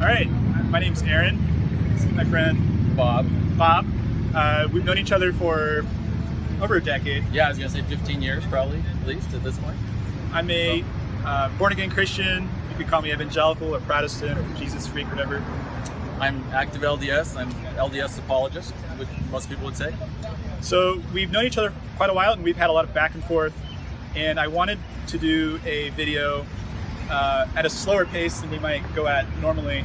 All right, my name's Aaron. This is my friend Bob. Bob. Uh, we've known each other for over a decade. Yeah, I was gonna say 15 years probably, at least at this point. I'm a uh, born again Christian. You could call me evangelical or Protestant or Jesus freak, whatever. I'm active LDS. I'm LDS apologist, which most people would say. So we've known each other quite a while and we've had a lot of back and forth. And I wanted to do a video uh, at a slower pace than we might go at normally,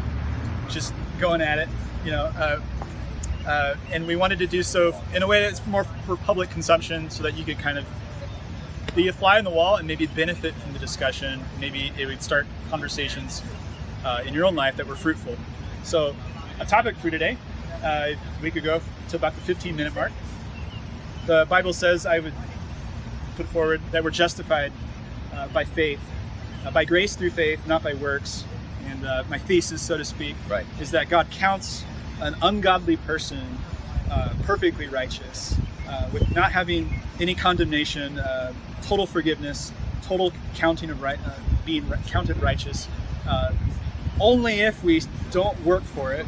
just going at it, you know. Uh, uh, and we wanted to do so in a way that's more for public consumption so that you could kind of be a fly on the wall and maybe benefit from the discussion. Maybe it would start conversations uh, in your own life that were fruitful. So a topic for today, uh, we could go to about the 15 minute mark. The Bible says I would put forward that we're justified uh, by faith, uh, by grace through faith, not by works. And uh, my thesis, so to speak, Right. is that God counts an ungodly person uh, perfectly righteous, uh, with not having any condemnation, uh, total forgiveness, total counting of right, uh, being counted righteous, uh, only if we don't work for it,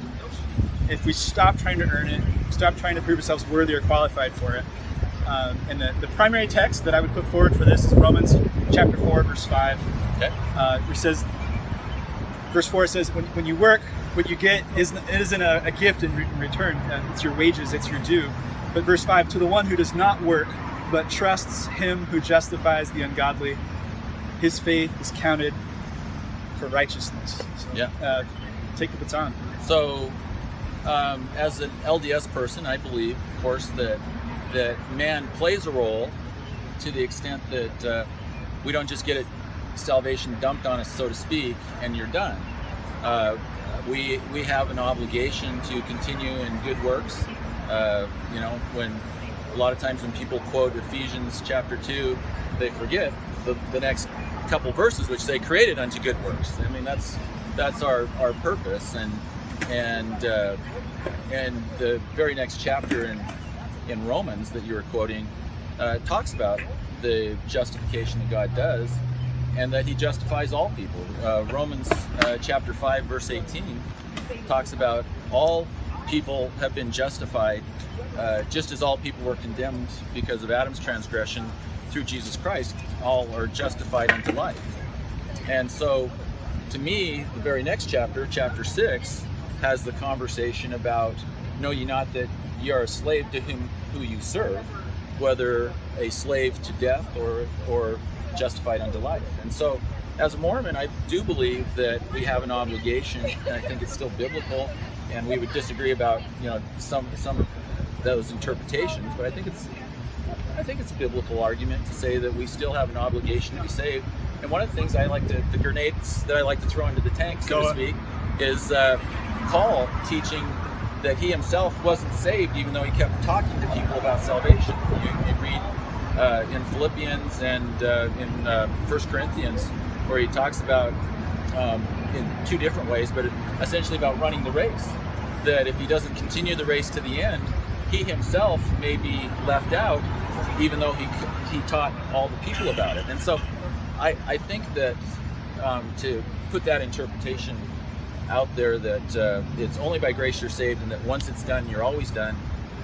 if we stop trying to earn it, stop trying to prove ourselves worthy or qualified for it. Um, and the, the primary text that I would put forward for this is Romans chapter 4, verse 5 Okay. uh, which says, verse 4 says, when, when you work, what you get isn't, it isn't a, a gift in, re- in return. Uh, it's your wages, it's your due. But verse 5, to the one who does not work, but trusts him who justifies the ungodly, his faith is counted for righteousness. So, Yeah. Uh, take the baton. So, um, as an LDS person, I believe, of course, that that man plays a role to the extent that uh, we don't just get it salvation dumped on us, so to speak, and you're done. Uh, we we have an obligation to continue in good works. Uh, you know, when a lot of times when people quote Ephesians chapter two, they forget the, the next couple verses, which say created unto good works. I mean, that's that's our our purpose, and and uh, and the very next chapter in in Romans that you were quoting uh, talks about the justification that God does, and that He justifies all people. Uh, Romans uh, chapter five verse eighteen talks about all people have been justified, uh, just as all people were condemned because of Adam's transgression. Through Jesus Christ, all are justified unto life. And so, to me, the very next chapter, chapter six, has the conversation about know ye not that ye are a slave to whom who you serve, whether a slave to death or or justified unto life. And so, as a Mormon, I do believe that we have an obligation, and I think it's still biblical. And we would disagree about you know some some of those interpretations, but I think it's I think it's a biblical argument to say that we still have an obligation to be saved. And one of the things I like to, the grenades that I like to throw into the tank, so Go to on. speak, is uh, Paul teaching that he himself wasn't saved, even though he kept talking to people about salvation. You, you read uh, in Philippians and uh, in uh, First Corinthians, where he talks about um, in two different ways, but essentially about running the race. That if he doesn't continue the race to the end, he himself may be left out, even though he he taught all the people about it. And so, I I think that um, to put that interpretation out there that uh, it's only by grace you're saved, and that once it's done, you're always done.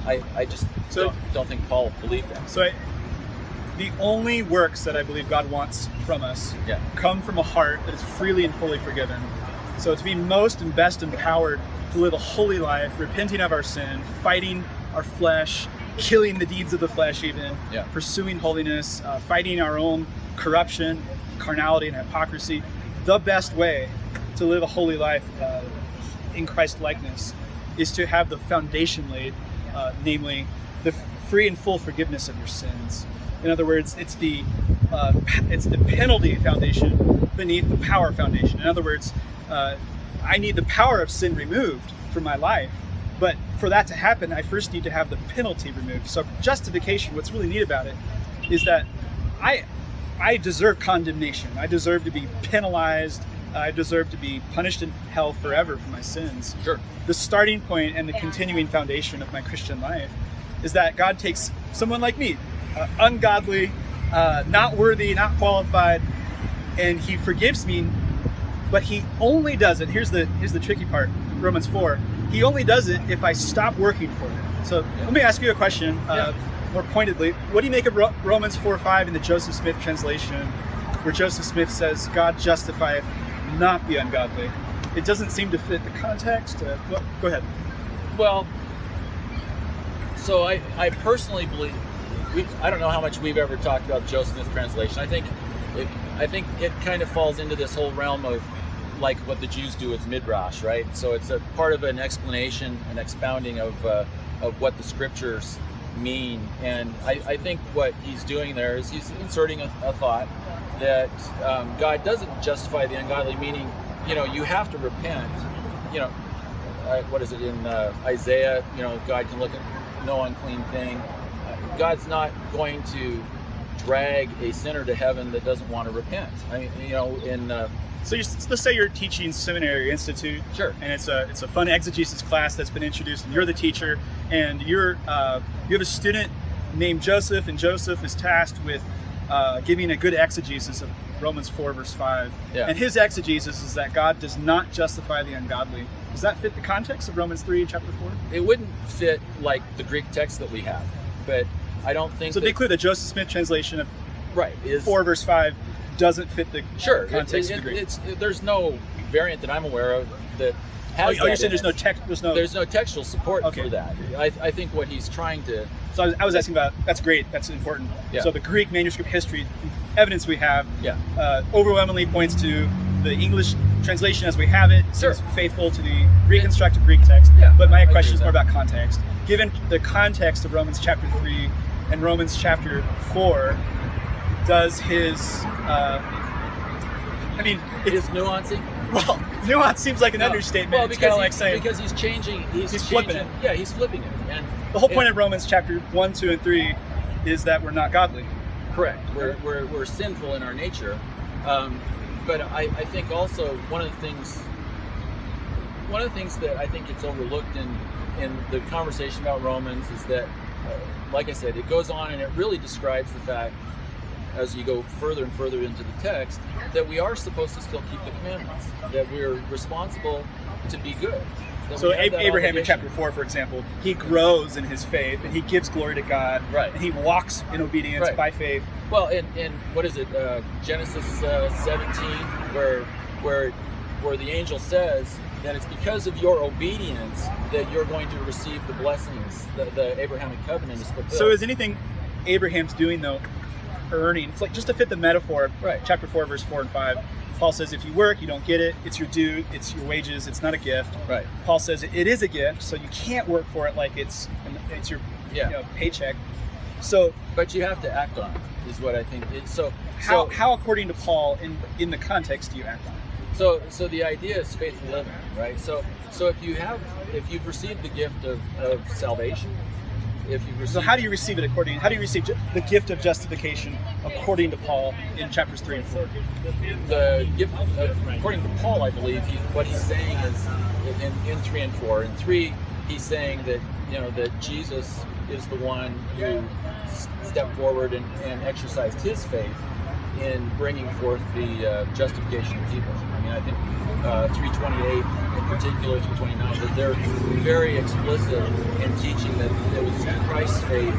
I, I just So- don't, don't think Paul believed that. So I, the only works that I believe God wants from us Yeah. come from a heart that is freely and fully forgiven. So to be most and best empowered to live a holy life, repenting of our sin, fighting our flesh, killing the deeds of the flesh, even Yeah. pursuing holiness, uh, fighting our own corruption, carnality, and hypocrisy. The best way to live a holy life uh, in Christ likeness is to have the foundation laid, uh, namely the free and full forgiveness of your sins. In other words, it's the uh, it's the penalty foundation beneath the power foundation. In other words, uh, I need the power of sin removed from my life, but for that to happen, I first need to have the penalty removed. So justification, what's really neat about it, is that I I deserve condemnation. I deserve to be penalized. I deserve to be punished in hell forever for my sins Sure. the starting point and the continuing foundation of my Christian life is that God takes someone like me, uh, ungodly, uh, not worthy, not qualified, and He forgives me but he only does it. Here's the here's the tricky part. Romans four. He only does it if I stop working for it. So Yeah. let me ask you a question. Uh, Yeah. more pointedly, what do you make of Ro- Romans four five in the Joseph Smith translation, where Joseph Smith says, "God justifieth not be ungodly." It doesn't seem to fit the context. Uh, go- go ahead. Well, so I, I personally believe we I don't know how much we've ever talked about Joseph Smith translation. I think it I think it kind of falls into this whole realm of like what the Jews do with midrash, right? So it's a part of an explanation, an expounding of uh, of what the scriptures mean, and I, I think what he's doing there is he's inserting a, a thought that um, God doesn't justify the ungodly, meaning you know you have to repent, you know uh, what is it in uh, Isaiah? You know, God can look at no unclean thing. Uh, God's not going to drag a sinner to heaven that doesn't want to repent. I mean, you know, in uh, So let's say you're teaching seminary institute, sure, and it's a it's a fun exegesis class that's been introduced, and you're the teacher, and you're uh, you have a student named Joseph, and Joseph is tasked with uh, giving a good exegesis of Romans four verse five, Yeah. and his exegesis is that God does not justify the ungodly. Does that fit the context of Romans three chapter four? it wouldn't fit like the Greek text that we have, but I don't think So that, be clear, the Joseph Smith translation of right is four verse five doesn't fit the sure. Context it- of the Greek. it's there's no variant that I'm aware of that oh, has. oh, you're saying there's no it. text, there's no. There's no textual support Okay. for that. I, I think what he's trying to So I was, I was asking about that's great, that's important. Yeah. So the Greek manuscript history evidence we have yeah uh, overwhelmingly points to the English translation as we have it Sure. faithful to the reconstructed Greek text. Yeah, But my agree question is more about context. Given the context of Romans chapter three and Romans chapter four, does his uh, I mean, it it's nuancing. well, nuance seems like an No. understatement. Well, it's because kind of he- like saying because he's changing. He's, He's flipping changing- Yeah, he's flipping it. And the whole point it- of Romans chapter one, two, and three is that we're not godly. correct. We're, we're, we're sinful in our nature. Um, but I, I think also one of the things, one of the things that I think gets overlooked in in the conversation about Romans is that, uh, like I said, it goes on and it really describes the fact, as you go further and further into the text, that we are supposed to still keep the commandments. That we're responsible to be good. So we have A- that Abraham in chapter four, for example, he grows in his faith and he gives glory to God. Right. And he walks in obedience Right. by faith. Well, in, in what is it, uh, Genesis uh, 17, where where where the angel says that it's because of your obedience that you're going to receive the blessings. The, the Abrahamic covenant is fulfilled. So is anything Abraham's doing though earning? It's like just to fit the metaphor. Right. Chapter four, verse four and five. Paul says, if you work, you don't get it. It's your due. It's your wages. It's not a gift. right? Paul says it is a gift, so you can't work for it like it's it's your Yeah. you know, paycheck. So But you have to act on it. Is what I think. It, so how, so, how according to Paul in in the context do you act on it? So, so the idea is faithful living, right? So, so if you have, if you've received the gift of, of salvation, if you've received, So how do you receive it according? How do you receive the gift of justification according to Paul in chapters three and four? the gift, according to Paul, I believe, he, what he's saying is in, in three and four. In three, he's saying that you know that Jesus is the one who stepped forward and, and exercised his faith in bringing forth the uh, justification of people. I mean, I think uh, 328 in particular, 329, that they're very explicit in teaching that it was Christ's faith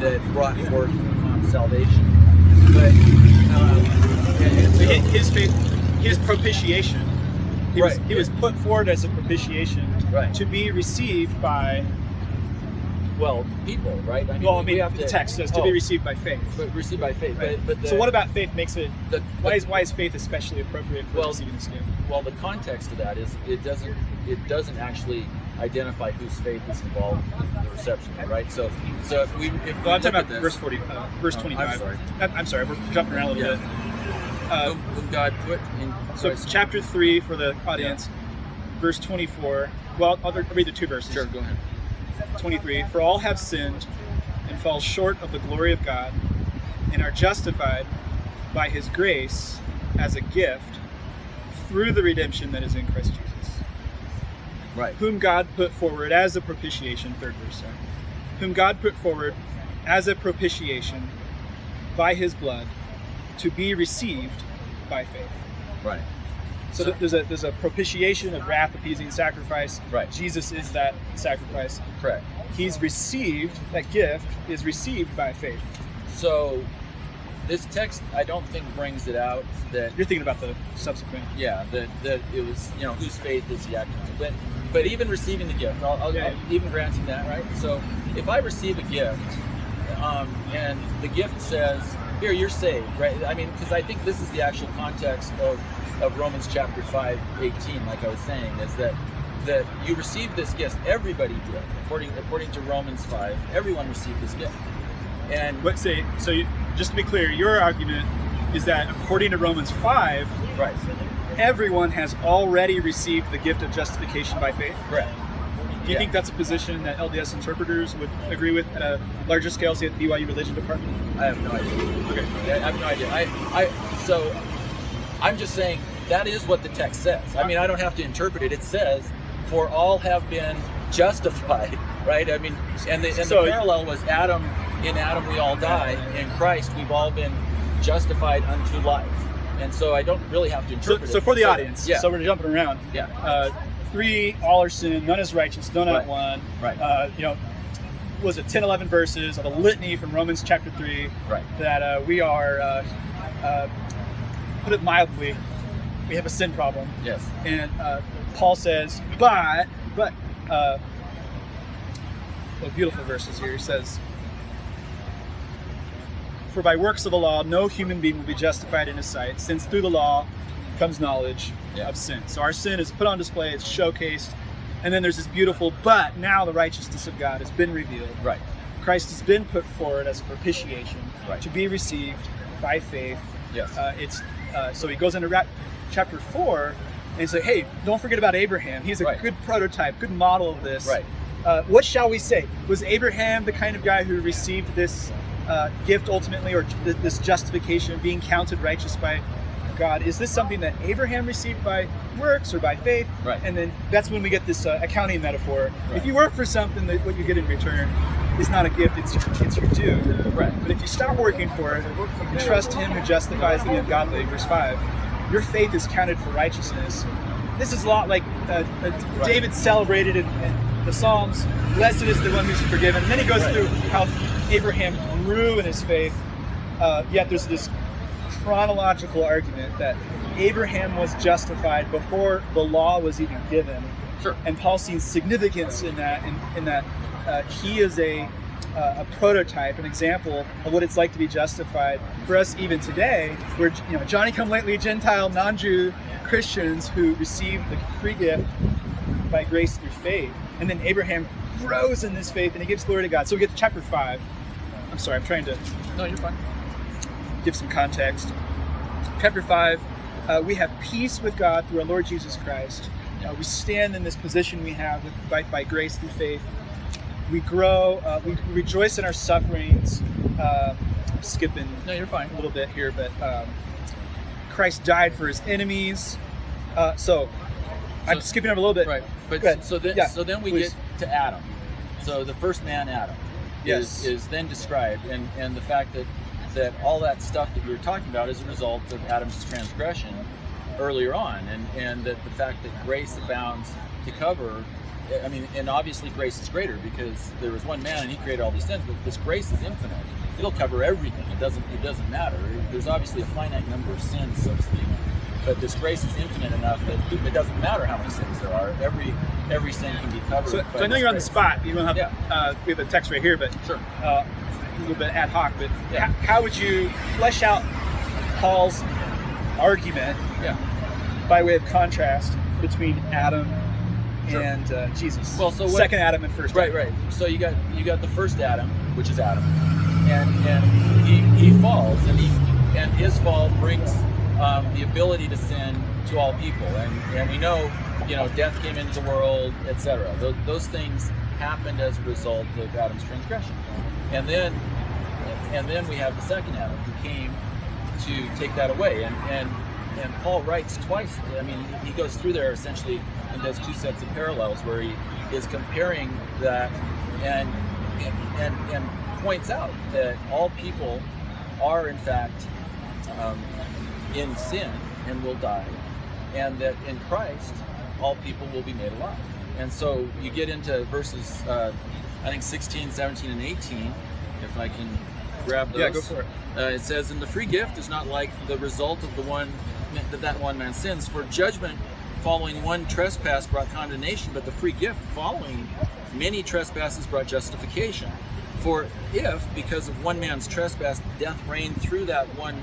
that brought forth um, salvation. But um, and, and So his faith, his propitiation. He was Right. he was put forward as a propitiation Right. to be received by. Well, people, right? I mean, Well, I we mean, have the to, text says to oh, be received by faith. but received by faith. Right. But, but the, so what about faith makes it? the, Why is why is faith especially appropriate for Well, receiving this gift? well the context of that is it doesn't it doesn't actually identify whose faith is involved in the reception, right? So so if we if we I'm talking about this, verse forty, uh, verse Oh, I'm sorry. I'm, sorry, we're jumping around a little Yeah. bit. Uh, whom, God put in so Christ- chapter three for the audience, verse twenty-four. Well, I'll read the two verses. sure, go ahead. 23 For all have sinned and fall short of the glory of God and are justified by his grace as a gift through the redemption that is in Christ Jesus, Right. whom God put forward as a propitiation, third verse, sorry, whom God put forward as a propitiation by his blood to be received by faith. Right. So, th- there's a there's a propitiation, a wrath appeasing sacrifice. Right. Jesus is that sacrifice. correct. He's received that gift is received by faith. So this text, I don't think brings it out that You're thinking about the subsequent. yeah that that it was you know whose faith is he acting on. But but even receiving the gift, I'll, I'll, Yeah. I'll even granting that right. So if I receive a gift, um, and the gift says here you're saved, right? I mean because I think this is the actual context of of Romans chapter 5, 18, like I was saying, is that that you received this gift. Everybody did, according according to Romans 5. Everyone received this gift, and Let's say so. You, just to be clear, your argument is that according to Romans five, right, everyone has already received the gift of justification by faith. correct. Do you Yeah. think that's a position that LDS interpreters would agree with at a larger scale, say at the BYU religion department? I have no idea. Okay. I have no idea. I, I, so I'm just saying that is what the text says. I mean, I don't have to interpret it. It says, "For all have been justified." Right? I mean, and the, and So- the parallel was Adam. In Adam we all die. In Christ we've all been justified unto life. And so I don't really have to interpret so it. for the audience, yeah, so we're jumping around. yeah, Uh, three, all are sin, none is righteous, none Right. not one. right, Uh, you know, was it 10, 11 verses of a litany from Romans chapter 3 right, that uh, we are, uh, uh, put it mildly, we have a sin problem. yes, And uh, Paul says, but, but, uh, well, beautiful verses here. He says, For by works of the law, no human being will be justified in his sight, since through the law comes knowledge Yeah. of sin. So our sin is put on display, it's showcased, and then there's this beautiful, but now the righteousness of God has been revealed. right, Christ has been put forward as a propitiation Right. to be received by faith yes, uh, it's uh, so he goes into ra- chapter four and he's like, "Hey, don't forget about Abraham. He's a Right. good prototype, good model of this. right, Uh, what shall we say? Was Abraham the kind of guy who received this uh, gift ultimately, or th- this justification, of being counted righteous by God? Is this something that Abraham received by works or by faith? Right. And then that's when we get this uh, accounting metaphor. Right. If you work for something, that what you get in return is not a gift; it's it's your due. right, But if you stop working for it and trust Him who justifies the ungodly, verse 5, your faith is counted for righteousness. This is a lot like uh, uh, David celebrated in, in the Psalms Blessed is the one who's forgiven. And then he goes Right. through how Abraham grew in his faith. Uh, yet there's this chronological argument that Abraham was justified before the law was even given sure, and Paul sees significance in that, in, in that uh, he is a, uh, a prototype, an example of what it's like to be justified for us even today, where you know Johnny come lately Gentile non-Jew Christians who receive the free gift by grace through faith, and then Abraham grows in this faith and he gives glory to God. So we get to chapter five. I'm sorry, I'm trying to no, you're fine. give some context. Chapter 5, uh, we have peace with God through our Lord Jesus Christ. Uh, we stand in this position we have with, by, by grace through faith. We grow, uh, we rejoice in our sufferings. Uh, I'm skipping No, you're fine. a little bit here, but um, Christ died for his enemies. Uh, so, I'm skipping over a little bit. Right, but so then Yeah, so then we please. get to Adam. So the first man, Adam, Yes. is, is then described, and and the fact that that all that stuff that you were talking about is a result of Adam's transgression earlier on, and and that the fact that grace abounds to cover. I mean, and obviously grace is greater because there was one man and he created all these sins, but this grace is infinite. It'll cover everything. It doesn't. It doesn't matter. There's obviously a finite number of sins, so to speak but this grace is infinite enough that it doesn't matter how many sins there are. Every every sin can be covered. So, so I know you're on the spot. You don't have, Yeah. uh, we have a text right here, but Sure. uh, a little bit ad hoc, but Yeah. how would you flesh out Paul's argument Yeah. by way of contrast between Adam Sure. and uh, Jesus? Well, so what- second Adam and first. Right, right. So you got you got the first Adam, which is Adam, and and he, he falls, and he and his fall brings um, the ability to sin to all people, and and we know, you know, death came into the world, etc. Those, those things happened as a result of Adam's transgression, and then and then we have the second Adam who came to take that away, and and and Paul writes twice. I mean, he goes through there essentially and does two sets of parallels where he is comparing that and and and points out that all people are in fact um, in sin and will die, and that in Christ all people will be made alive. And so you get into verses, uh, I think 16, 17, and 18, if I can grab those. Yeah, go for it. Uh, it says, "And the free gift is not like the result of the one that that one man sins. For judgment following one trespass brought condemnation, but the free gift following many trespasses brought justification. For if, because of one man's trespass, death reigned through that one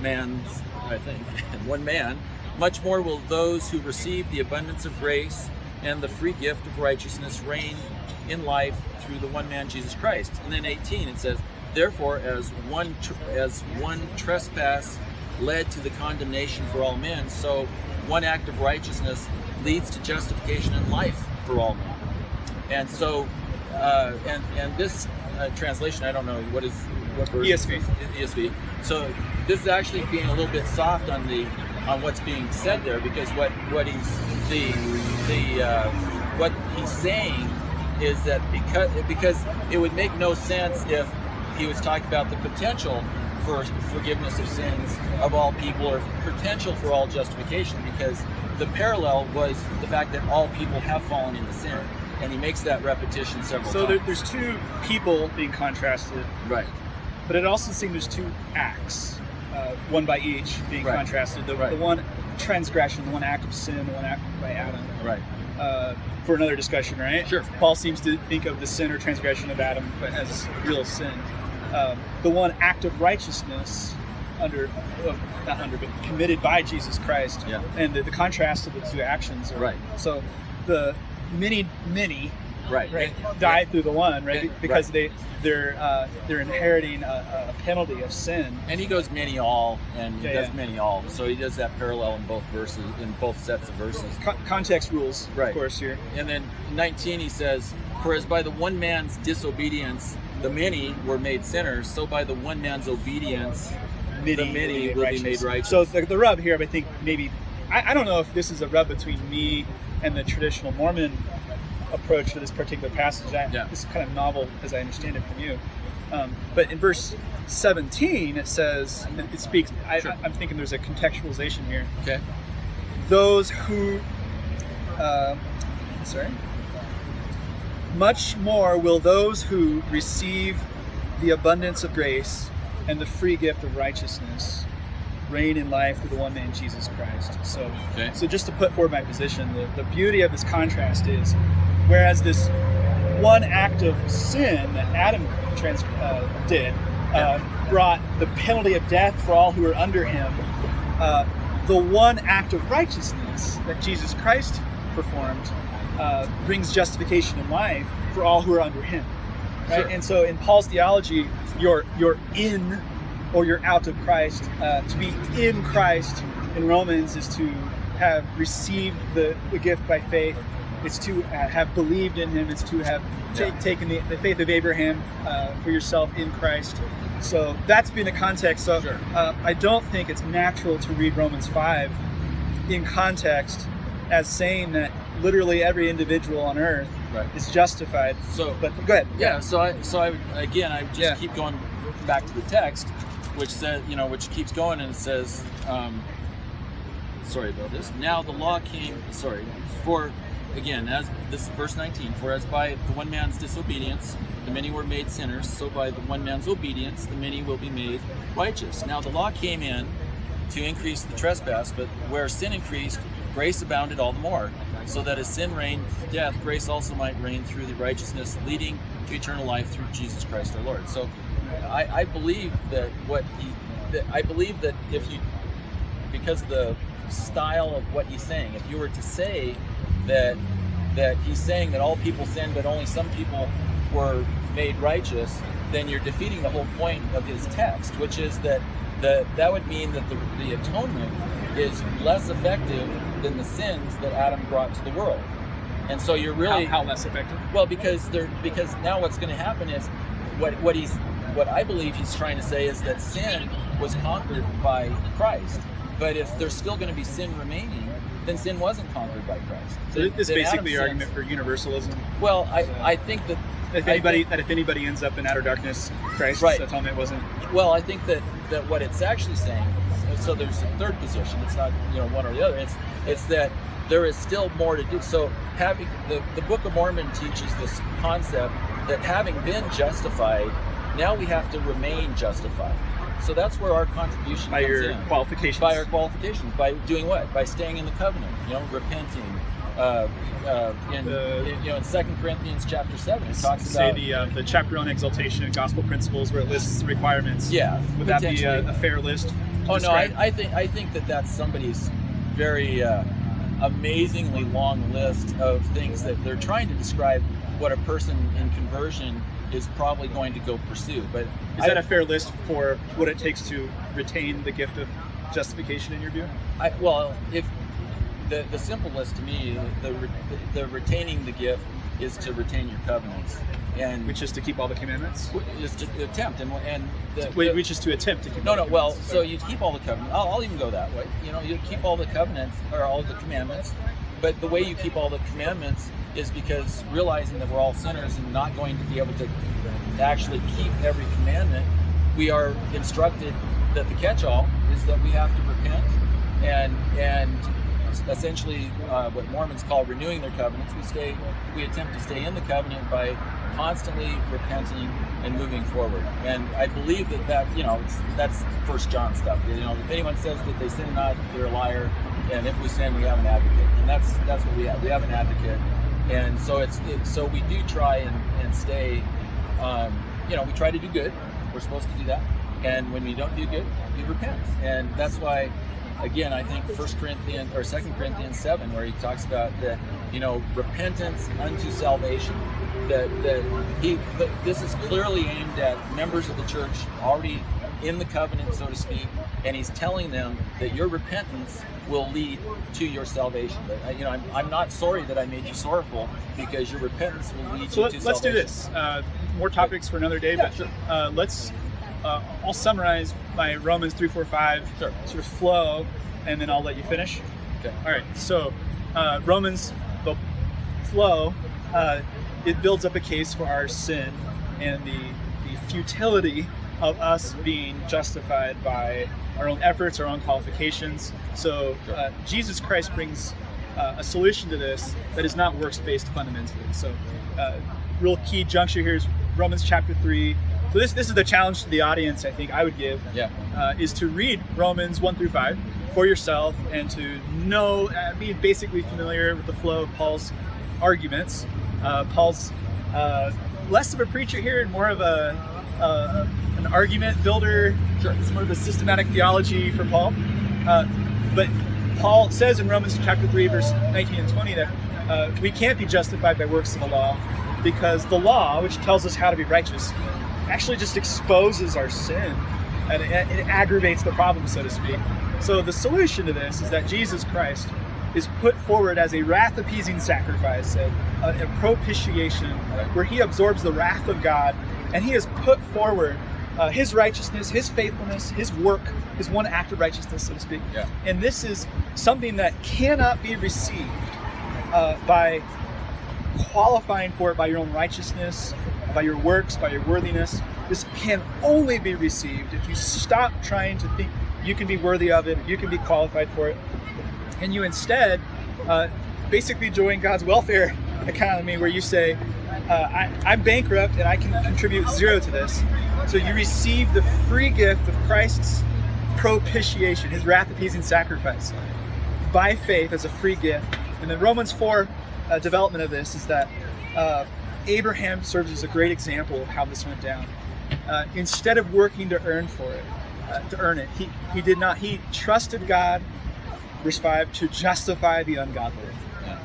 man's, I think, one man, much more will those who receive the abundance of grace and the free gift of righteousness reign in life through the one man Jesus Christ." And then 18 it says, "Therefore, as one as one trespass led to the condemnation for all men, so one act of righteousness leads to justification and life for all men." And so, uh, and and this uh, translation, I don't know what is what version ESV. ESV. So this is actually being a little bit soft on the on what's being said there because what what he's the the uh, what he's saying is that because because it would make no sense if he was talking about the potential for forgiveness of sins of all people or potential for all justification because the parallel was the fact that all people have fallen into sin and he makes that repetition several times. So there, there's two people being contrasted, right. but it also seems there's two acts, uh, one by each being Right. contrasted. The, Right. the one transgression, the one act of sin, the one act by Adam. Right. Uh, for another discussion, right? Sure. Paul seems to think of the sin or transgression of Adam as real sin. Um, the one act of righteousness under, uh, not under, but committed by Jesus Christ. Yeah. And the, the contrast of the two actions. Are, Right. So the many, many Right. right die through the one right because right. they they're uh, they're inheriting a, a penalty of sin And he goes many all, and he Yeah, does yeah. many all. So he does that parallel in both verses, in both sets of verses. Co- context rules Right. of course here And then 19 he says, For as by the one man's disobedience the many were made sinners, so by the one man's obedience many, The many will be made righteous. so the, the rub here I think maybe I, I don't know if this is a rub between me and the traditional Mormon approach to this particular passage I, Yeah. this is kind of novel as I understand it from you um, but in verse 17 it says it speaks I, Sure. I'm thinking there's a contextualization here Okay. those who uh, sorry much more will those who receive the abundance of grace and the free gift of righteousness reign in life through the one man jesus christ so Okay. so just to put forward my position the, the beauty of this contrast is whereas this one act of sin that adam trans, uh, did uh, brought the penalty of death for all who are under him uh, the one act of righteousness that Jesus Christ performed uh, brings justification in life for all who are under Him. Right? Sure. And so, in Paul's theology, you're you're in or you're out of Christ. Uh, to be in Christ in Romans is to have received the, the gift by faith. It's to uh, have believed in Him. It's to have Yeah. taken the, the faith of Abraham uh, for yourself in Christ. So that's been the context. So Sure. uh, I don't think it's natural to read Romans 5 in context as saying that literally every individual on earth Right. is justified. So But go ahead. yeah, so I so I again I just Yeah. keep going back to the text, which says you know which keeps going and it says, um, sorry about this. Now the law came. Sorry for again as this is verse 19. For as by the one man's disobedience the many were made sinners, so by the one man's obedience the many will be made righteous. Now the law came in to increase the trespass, but where sin increased, grace abounded all the more. So that as sin reigned death, grace also might reign through the righteousness leading to eternal life through Jesus Christ our Lord. So I, I believe that what he, that I believe that if you, because of the style of what he's saying, if you were to say that that he's saying that all people sin, but only some people were made righteous, then you're defeating the whole point of his text, which is that the, that would mean that the, the atonement is less effective than the sins that Adam brought to the world. And so you're really how, how less effective? well, because they're because now what's going to happen is what what he's what I believe he's trying to say is that sin was conquered by Christ. But if there's still going to be sin remaining, then sin wasn't conquered by Christ. So Then- this is basically your argument for universalism. Well, I, I think that If anybody think- that if anybody ends up in outer darkness, Christ's Right. atonement wasn't. well, I think that that what it's actually saying. So there's a third position. It's not you know one or the other. It's it's that there is still more to do. So having the the Book of Mormon teaches this concept that having been justified, now we have to remain justified. So that's where our contribution by your in. qualifications. By our qualifications, by doing what? By staying in the covenant, you know, repenting. Uh, uh, in, The- in, you know, in Second Corinthians chapter seven, it talks say about the uh, the chapter on exaltation and gospel principles where it lists the requirements. yeah. Would that be a, a fair list? Oh no, I. I think I think that that's somebody's very uh, amazingly long list of things that they're trying to describe what a person in conversion is probably going to go pursue. But Is that a fair list for what it takes to retain the gift of justification in your view? I, well, if the the simplest to me, the, re- the retaining the gift is to retain your covenants, and Which is to keep all the commandments? is to attempt and and the, Wait, the- which is to attempt to keep No, no. Well, so you keep all the covenants. I'll, I'll even go that way. You know, you keep all the covenants or all the commandments, but the way you keep all the commandments is because realizing that we're all sinners and not going to be able to actually keep every commandment, we are instructed that the catch-all is that we have to repent and and essentially uh, what Mormons call renewing their covenants. We stay, we attempt to stay in the covenant by constantly repenting and moving forward. And I believe that that you know that's First John stuff. You know, if anyone says that they sin not, they're a liar. And if we sin, we have an advocate, and that's that's what we have. We have an advocate, and so it's it, so we do try and, and stay. Um, you know, we try to do good. We're supposed to do that, and when we don't do good, we repent, and that's why again, I think First Corinthians or Second Corinthians seven, where he talks about that, you know, repentance unto salvation. That that he that this is clearly aimed at members of the church already in the covenant, so to speak, and he's telling them that your repentance will lead to your salvation. But uh, you know, I'm, I'm not sorry that I made you sorrowful because your repentance will lead So you let, to let's do this. Uh, more topics for another day, Yeah, but sure. uh, let's. Uh, I'll summarize my Romans three, four, five Sure. sort of flow, and then I'll let you finish. Okay. All right. So uh, Romans, the flow, uh, it builds up a case for our sin and the the futility of us being justified by our own efforts, our own qualifications. So uh, Jesus Christ brings uh, a solution to this that is not works based fundamentally. So, uh, real key juncture here is Romans chapter three. So this this is the challenge to the audience. I think I would give Yeah. uh, is to read Romans 1 through 5 for yourself and to know, uh, be basically familiar with the flow of Paul's arguments. Uh, Paul's uh, less of a preacher here and more of a, uh, an argument builder. Sure. It's more of a systematic theology for Paul. Uh, but Paul says in Romans chapter 3, verse 19 and 20 that uh, we can't be justified by works of the law because the law, which tells us how to be righteous, actually just exposes our sin and it, it aggravates the problem, so to speak. So the solution to this is that Jesus Christ is put forward as a wrath appeasing sacrifice, a, a, a propitiation, where he absorbs the wrath of God and he has put forward uh, his righteousness, his faithfulness, his work, his one act of righteousness, so to speak. Yeah. And this is something that cannot be received uh, by qualifying for it by your own righteousness, by your works, by your worthiness. This can only be received if you stop trying to think you can be worthy of it, you can be qualified for it, and you instead uh, basically join God's welfare economy where you say, uh, I, I'm bankrupt and I can contribute zero to this. So you receive the free gift of Christ's propitiation, his wrath appeasing sacrifice, by faith as a free gift. And then Romans 4 uh, development of this is that uh, Abraham serves as a great example of how this went down. Uh, instead of working to earn for it, uh, to earn it, he, he did not. He trusted God, verse 5, to justify the ungodly.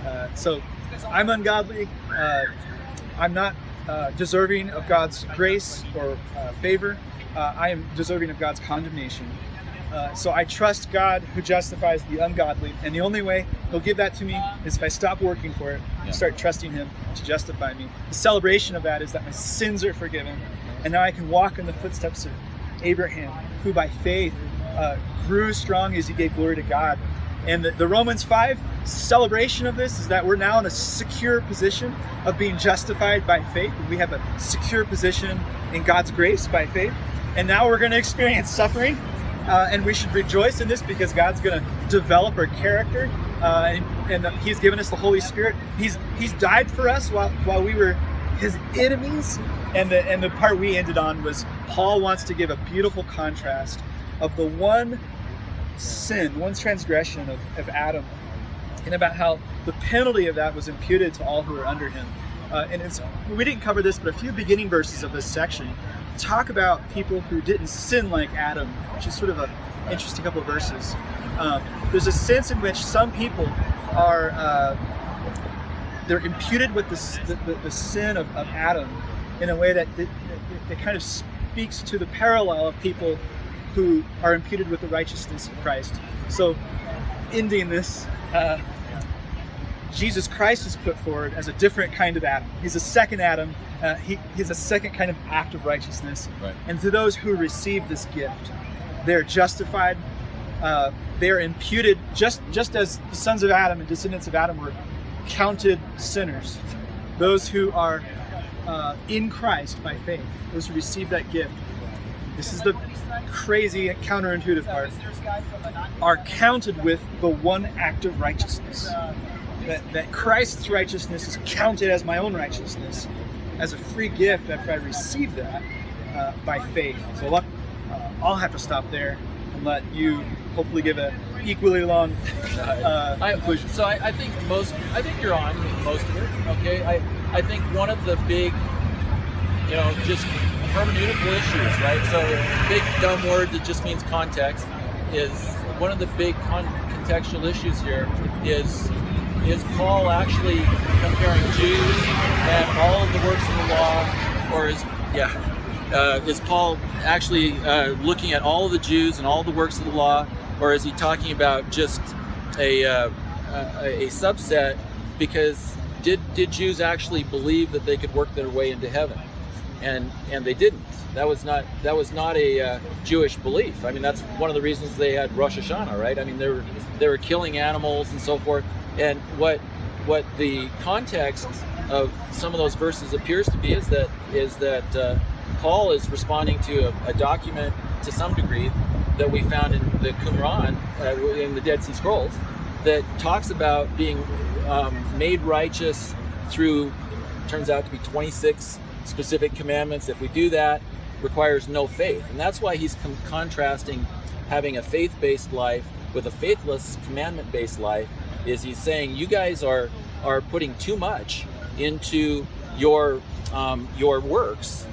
Uh, so I'm ungodly. Uh, I'm not uh, deserving of God's grace or uh, favor. I am deserving of God's condemnation. So I trust God who justifies the ungodly, and the only way He'll give that to me is if I stop working for it and start trusting Him to justify me. The celebration of that is that my sins are forgiven, and now I can walk in the footsteps of Abraham, who by faith uh, grew strong as he gave glory to God. And the, the Romans 5 celebration of this is that we're now in a secure position of being justified by faith. We have a secure position in God's grace by faith. And now we're going to experience suffering uh, and we should rejoice in this because God's going to develop our character, uh, and, and He's given us the Holy Spirit. He's He's died for us while while we were His enemies, and the and the part we ended on was Paul wants to give a beautiful contrast of the one sin, one transgression of, of Adam, and about how the penalty of that was imputed to all who were under him. Uh, and it's we didn't cover this, but a few beginning verses of this section talk about people who didn't sin like Adam, which is sort of an interesting couple of verses. Um, there's a sense in which some people are uh, they're imputed with the, the, the sin of, of, Adam in a way that, that, that kind of speaks to the parallel of people who are imputed with the righteousness of Christ. So, ending this, uh, Jesus Christ is put forward as a different kind of Adam. He's a second Adam. Uh, he, he's a second kind of act of righteousness. Right. And to those who receive this gift, they're justified. Uh, they're imputed just just as the sons of Adam and descendants of Adam were counted sinners. Those who are uh, in Christ by faith, those who receive that gift. This is the crazy counterintuitive part. Are counted with the one act of righteousness that, that Christ's righteousness is counted as my own righteousness, as a free gift after I receive that uh, by faith. So uh, I'll have to stop there and let you hopefully give a equally long uh, I, conclusion. So I, I, think most, I think you're on most of it. Okay, I, I think one of the big, you know, just hermeneutical issues, right? So big dumb word that just means context is one of the big con- contextual issues here is is Paul actually comparing Jews and all of the works of the law, or is yeah, uh, is Paul actually uh, looking at all of the Jews and all the works of the law, or is he talking about just a uh, a, a subset? Because did did Jews actually believe that they could work their way into heaven? And and they didn't. That was not that was not a uh, Jewish belief. I mean, that's one of the reasons they had Rosh Hashanah, right? I mean, they were they were killing animals and so forth. And what what the context of some of those verses appears to be is that is that uh, Paul is responding to a, a, document to some degree that we found in the Qumran, uh, in the Dead Sea Scrolls, that talks about being um, made righteous through turns out to be 26 specific commandments. If we do that, requires no faith, and that's why he's contrasting having a faith-based life with a faithless commandment-based life is he's saying you guys are are putting too much into your um, your works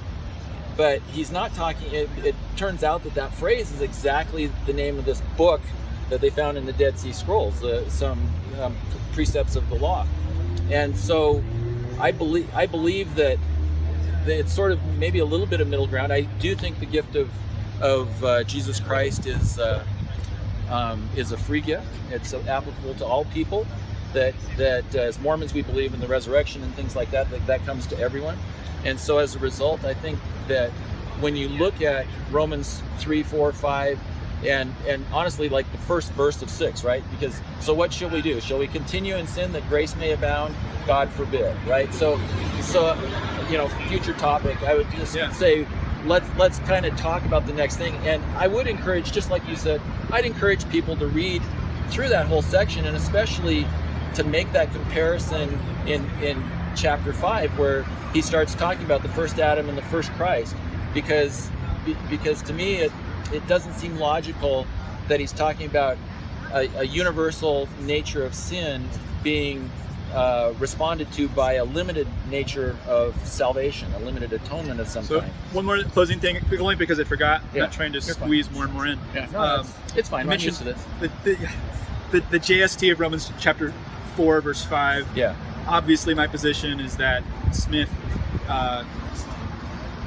but he's not talking it, it, turns out that that phrase is exactly the name of this book that they found in the dead sea scrolls some um, precepts of the law and so i believe i believe that, that it's sort of maybe a little bit of middle ground i do think the gift of of uh, jesus christ is uh, um, is a free gift. It's applicable to all people. That that uh, as Mormons we believe in the resurrection and things like that. That that comes to everyone. And so as a result, I think that when you look at Romans three, four, five, and and honestly, like the first verse of six, right? Because so what shall we do? Shall we continue in sin that grace may abound? God forbid, right? So so you know, future topic. I would just yeah. say let's let's kind of talk about the next thing. And I would encourage, just like you said, I'd encourage people to read through that whole section, and especially to make that comparison in in chapter five, where he starts talking about the first Adam and the first Christ, because because to me it it doesn't seem logical that he's talking about a, a universal nature of sin being uh, responded to by a limited nature of salvation, a limited atonement of some so kind. One more closing thing, only because I forgot. Yeah. I'm trying to You're squeeze fine. more and more in. Yeah, no, um, it's, it's fine. I'm used to this. The, the, the, the JST of Romans chapter 4, verse 5. Yeah. Obviously, my position is that Smith, uh,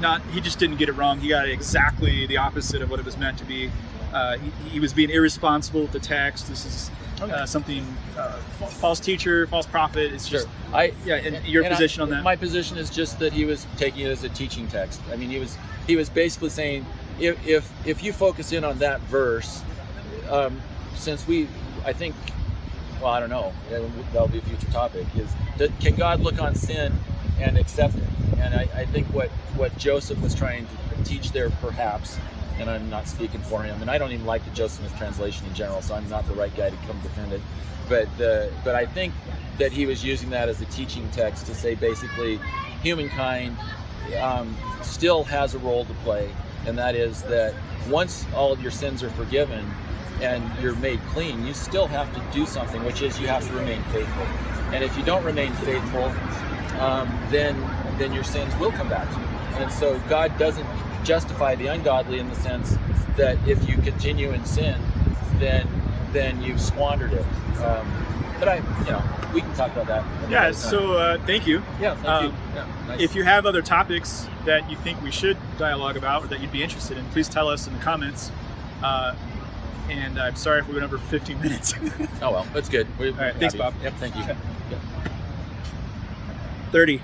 not he just didn't get it wrong. He got exactly the opposite of what it was meant to be. Uh, he, he was being irresponsible with the text. This is uh, something uh, false teacher, false prophet. It's just sure. I yeah. And your and position I, on that? My position is just that he was taking it as a teaching text. I mean, he was he was basically saying if if, if you focus in on that verse, um, since we, I think, well, I don't know. That'll be a future topic. Is can God look on sin and accept it? And I, I think what what Joseph was trying to teach there, perhaps, and I'm not speaking for him, and I don't even like the Joseph Smith translation in general, so I'm not the right guy to come defend it. But the but I think that he was using that as a teaching text to say basically, humankind um, still has a role to play, and that is that once all of your sins are forgiven and you're made clean, you still have to do something, which is you have to remain faithful. And if you don't remain faithful, um, then then your sins will come back to you. And so God doesn't justify the ungodly in the sense that if you continue in sin, then then you've squandered it. Um, but I, you know, we can talk about that. Yeah. So uh, thank you. yeah, thank um, you. Yeah, nice. If you have other topics that you think we should dialogue about or that you'd be interested in, please tell us in the comments. Uh, and I'm sorry if we went over 15 minutes. oh well, that's good. We, All right, thanks, Bob. Yep, thank you. 30.